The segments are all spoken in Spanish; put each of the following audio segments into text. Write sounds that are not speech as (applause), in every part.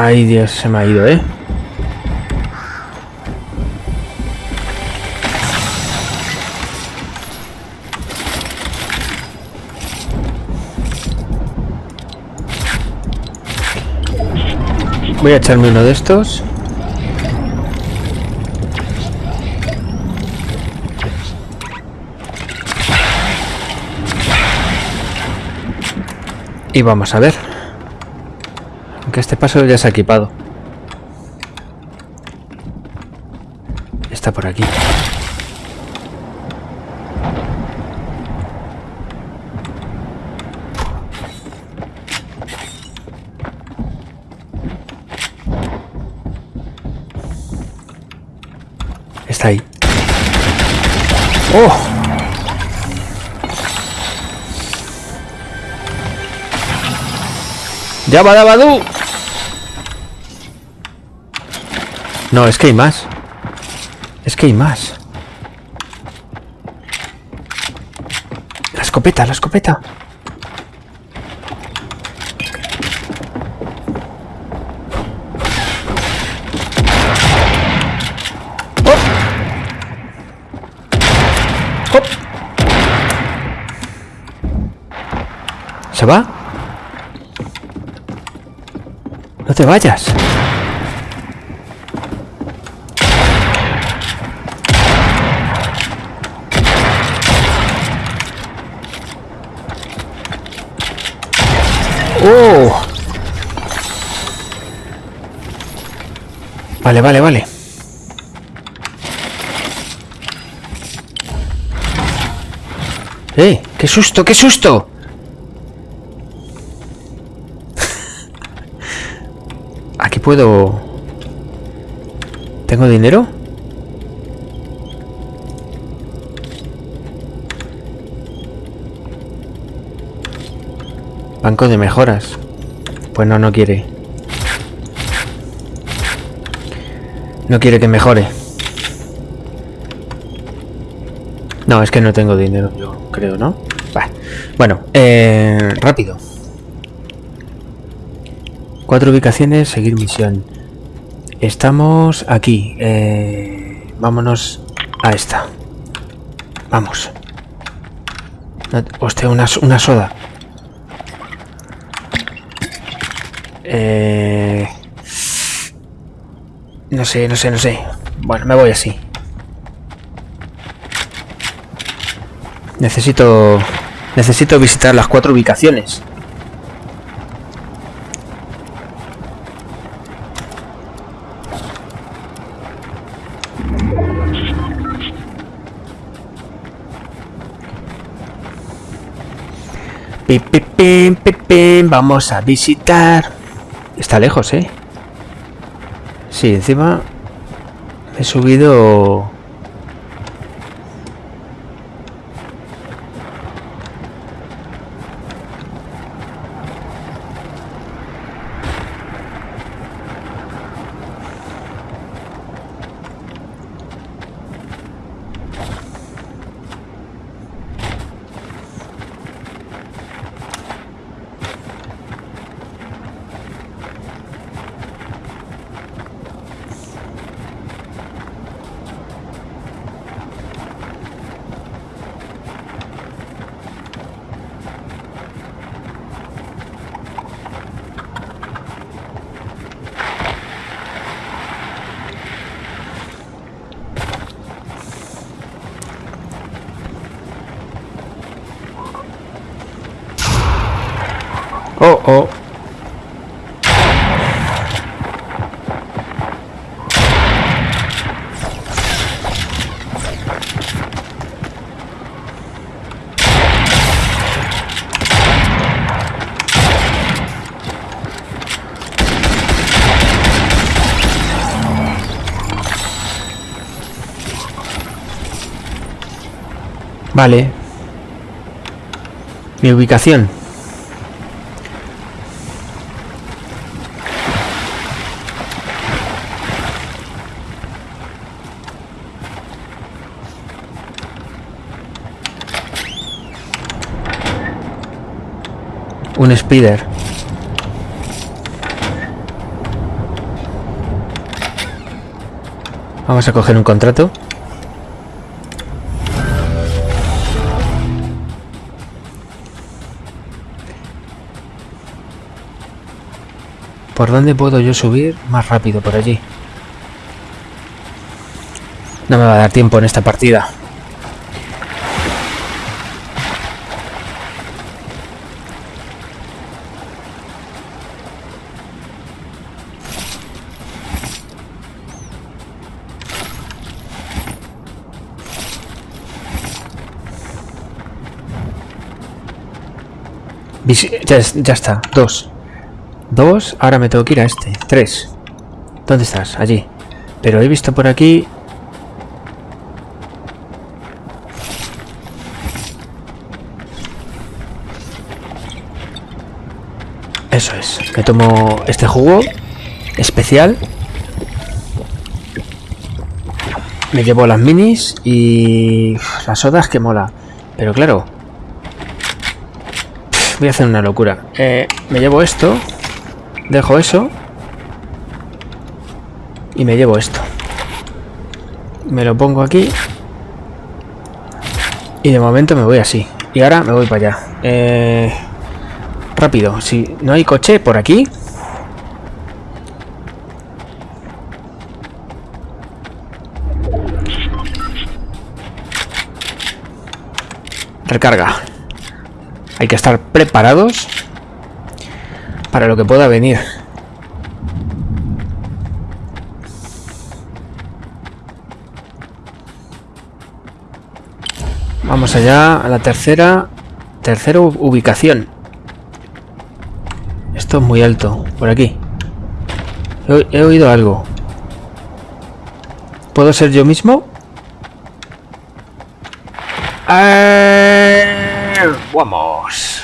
Ay, Dios, se me ha ido, ¿eh? Voy a echarme uno de estos. Y vamos a ver. Aunque este paso ya se ha equipado. Está por aquí. Está ahí. ¡Oh! ¡Ya va, No, es que hay más. Es que hay más. La escopeta, la escopeta. ¡Oh! ¡Oh! ¿Se va? No te vayas. ¡Oh! Vale, vale, vale. ¡Eh! ¡Qué susto, qué susto! (laughs) Aquí puedo... ¿Tengo dinero? Banco de mejoras. Pues no, no quiere. No quiere que mejore. No, es que no tengo dinero, yo creo, ¿no? Bueno, eh, rápido. Cuatro ubicaciones, seguir misión. Estamos aquí. Eh, vámonos a esta. Vamos. Hostia, una soda. Eh... No sé, no sé, no sé. Bueno, me voy así. Necesito... Necesito visitar las cuatro ubicaciones. Pim, pim, pim, Vamos a visitar. Está lejos, ¿eh? Sí, encima he subido. Vale. Mi ubicación. Un spider. Vamos a coger un contrato. ¿Por dónde puedo yo subir más rápido por allí? No me va a dar tiempo en esta partida. Ya, está, dos. Dos, ahora me tengo que ir a este. Tres. ¿Dónde estás? Allí. Pero he visto por aquí... Eso es. Me tomo este jugo especial. Me llevo las minis y las sodas que mola. Pero claro, voy a hacer una locura. Eh, me llevo esto. Dejo eso. Y me llevo esto. Me lo pongo aquí. Y de momento me voy así. Y ahora me voy para allá. Eh, rápido. Si no hay coche por aquí. Recarga. Hay que estar preparados para lo que pueda venir. Vamos allá a la tercera tercera ubicación. Esto es muy alto, por aquí. He, oído algo. ¿Puedo ser yo mismo? ¡Eh! vamos.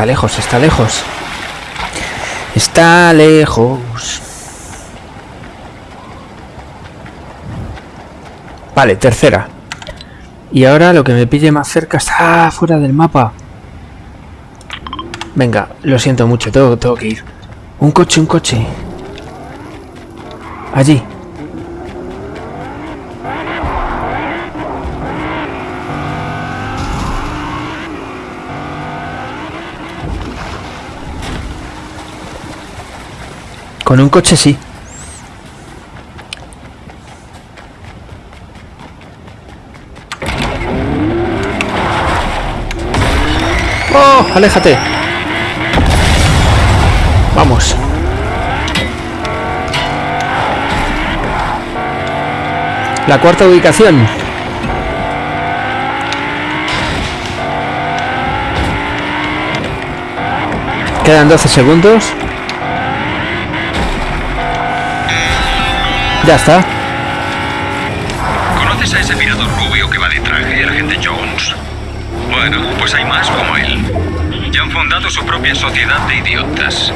Está lejos, está lejos. Está lejos. Vale, tercera. Y ahora lo que me pille más cerca está fuera del mapa. Venga, lo siento mucho, tengo, tengo que ir. Un coche, un coche. Allí. Con un coche sí. ¡Oh! ¡Aléjate! Vamos. La cuarta ubicación. Quedan 12 segundos. Ya está. ¿Conoces a ese mirador rubio que va de traje, el agente Jones? Bueno, pues hay más como él han fundado su propia sociedad de idiotas.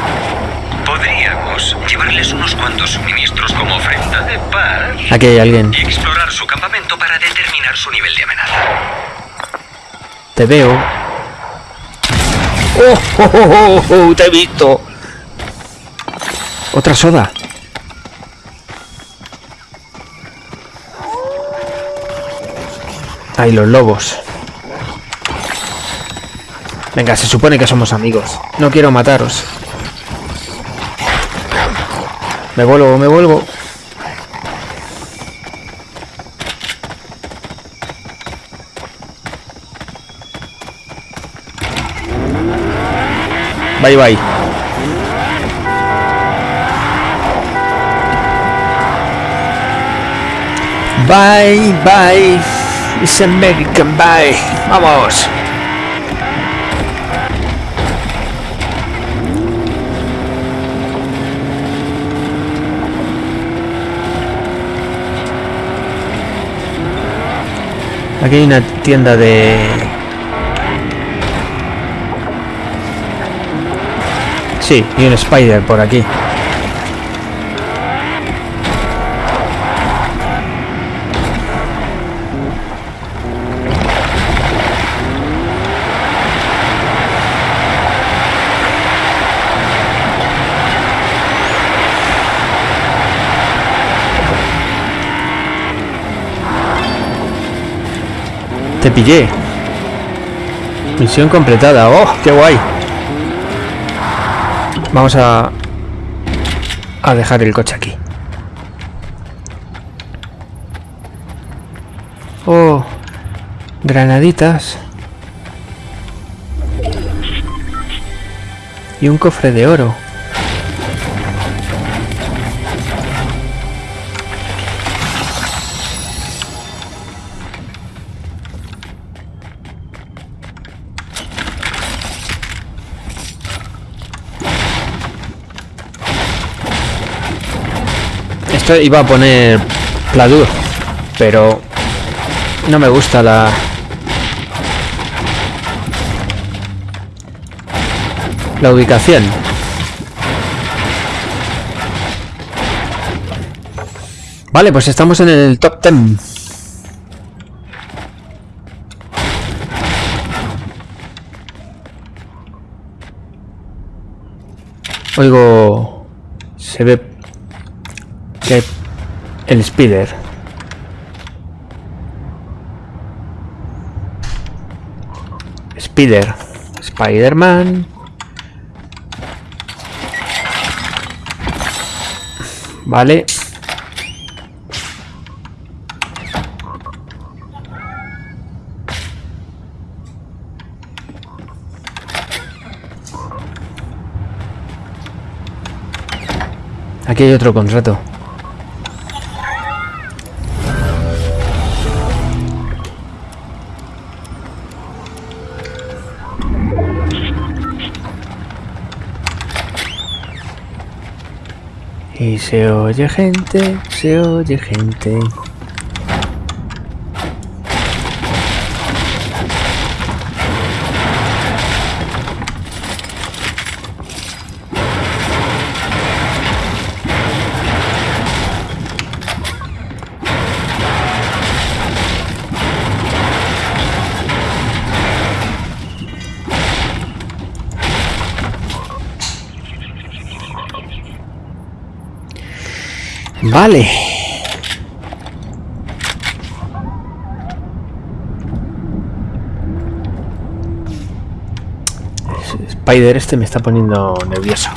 Podríamos llevarles unos cuantos suministros como ofrenda de paz. Aquí hay alguien. Y explorar su campamento para determinar su nivel de amenaza. Te veo. ¡Oh, oh, oh, oh, oh! ¡Te he visto! Otra soda. Ahí los lobos. Venga, se supone que somos amigos. No quiero mataros. Me vuelvo, me vuelvo. Bye bye. Bye bye. It's American bye. Vamos. Aquí hay una tienda de... Sí, y un spider por aquí. Pillé. Misión completada. ¡Oh, qué guay! Vamos a... A dejar el coche aquí. Oh, granaditas. Y un cofre de oro. Iba a poner Pladur, pero no me gusta la... La ubicación. Vale, pues estamos en el top 10. Oigo... Se ve que el speeder. Spider. Spider-Man. Vale. Aquí hay otro contrato. Y se oye gente, se oye gente. Vale. Spider este me está poniendo nervioso.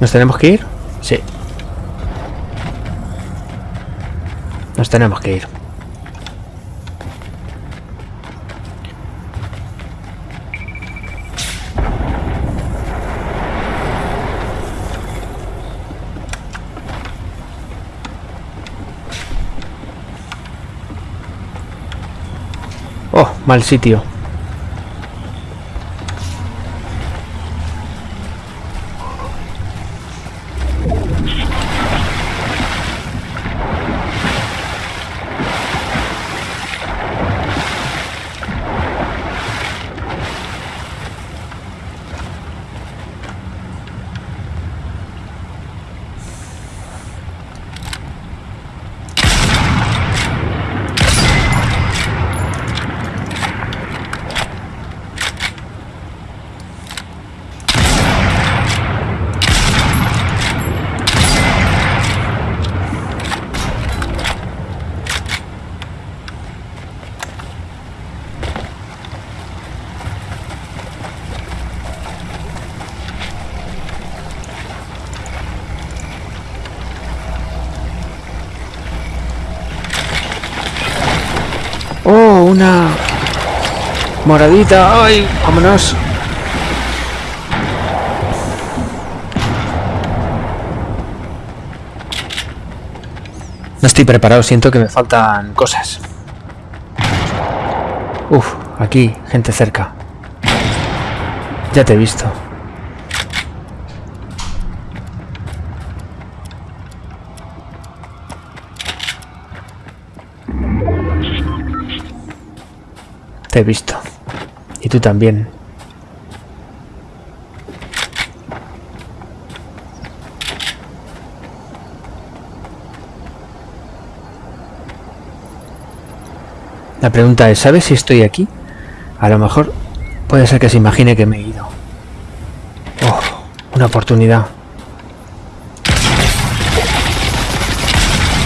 ¿Nos tenemos que ir? Sí. Nos tenemos que ir. Oh, mal sitio. Oh, una moradita. Ay, vámonos. No estoy preparado, siento que me faltan cosas. Uf, aquí, gente cerca. Ya te he visto. Te he visto. Y tú también. La pregunta es, ¿sabes si estoy aquí? A lo mejor puede ser que se imagine que me he ido. Oh. Una oportunidad.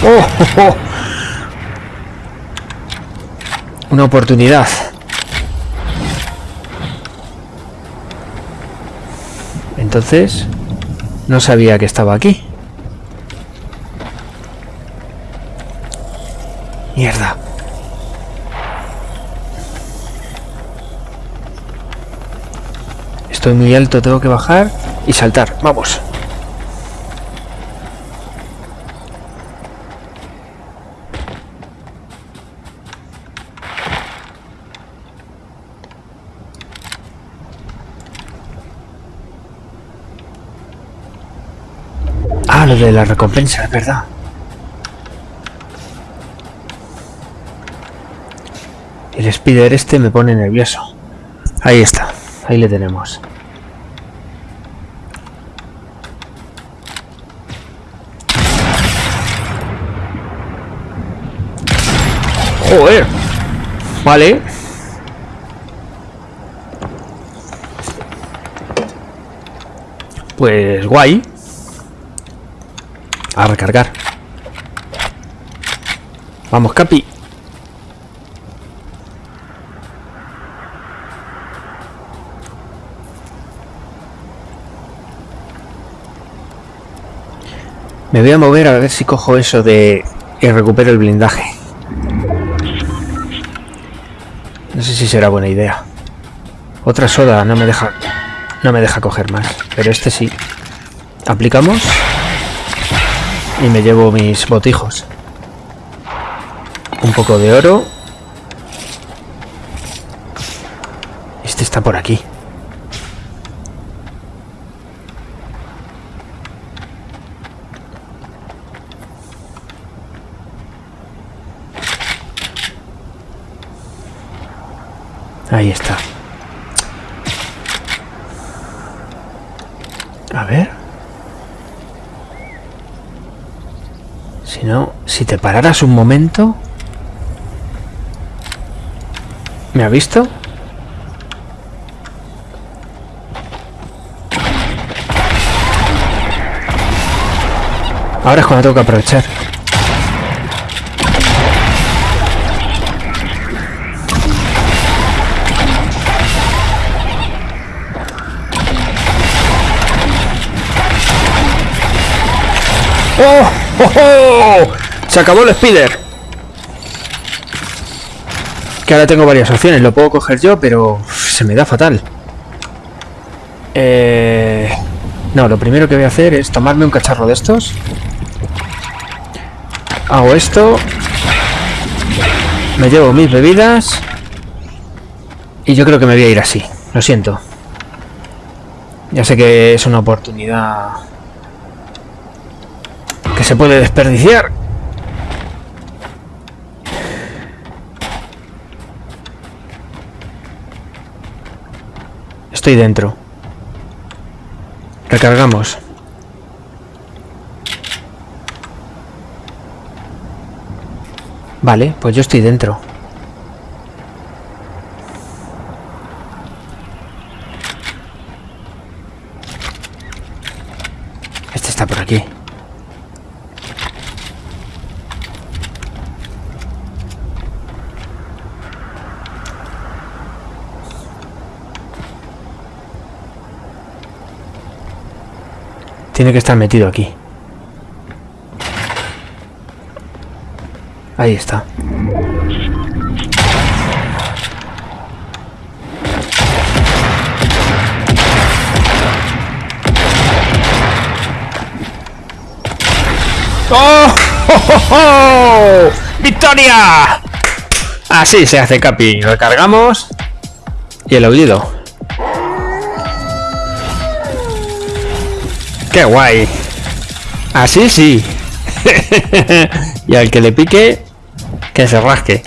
¡Oh! oh, oh! Una oportunidad. Entonces, no sabía que estaba aquí. Mierda. Estoy muy alto, tengo que bajar y saltar. Vamos. Lo de la recompensa, es verdad. El speeder este me pone nervioso. Ahí está, ahí le tenemos. Joder. Vale. Pues guay. A recargar. Vamos, Capi. Me voy a mover a ver si cojo eso de... y recupero el blindaje. No sé si será buena idea. Otra soda no me deja... No me deja coger más. Pero este sí. Aplicamos. Y me llevo mis botijos. Un poco de oro. Este está por aquí. Ahí está. A ver. Si no, si te pararas un momento... ¿Me ha visto? Ahora es cuando tengo que aprovechar. ¡Oh! ¡Oh! ¡Oh! Se acabó el speeder. Que ahora tengo varias opciones. Lo puedo coger yo, pero se me da fatal. Eh... No, lo primero que voy a hacer es tomarme un cacharro de estos. Hago esto. Me llevo mis bebidas. Y yo creo que me voy a ir así. Lo siento. Ya sé que es una oportunidad que se puede desperdiciar. Estoy dentro. Recargamos. Vale, pues yo estoy dentro. Este está por aquí. Tiene que estar metido aquí. Ahí está. ¡Oh! ¡Oh, (laughs) victoria Así se hace, Capi. Recargamos. Y el aullido. ¡Qué guay! Así sí. (laughs) y al que le pique, que se rasque.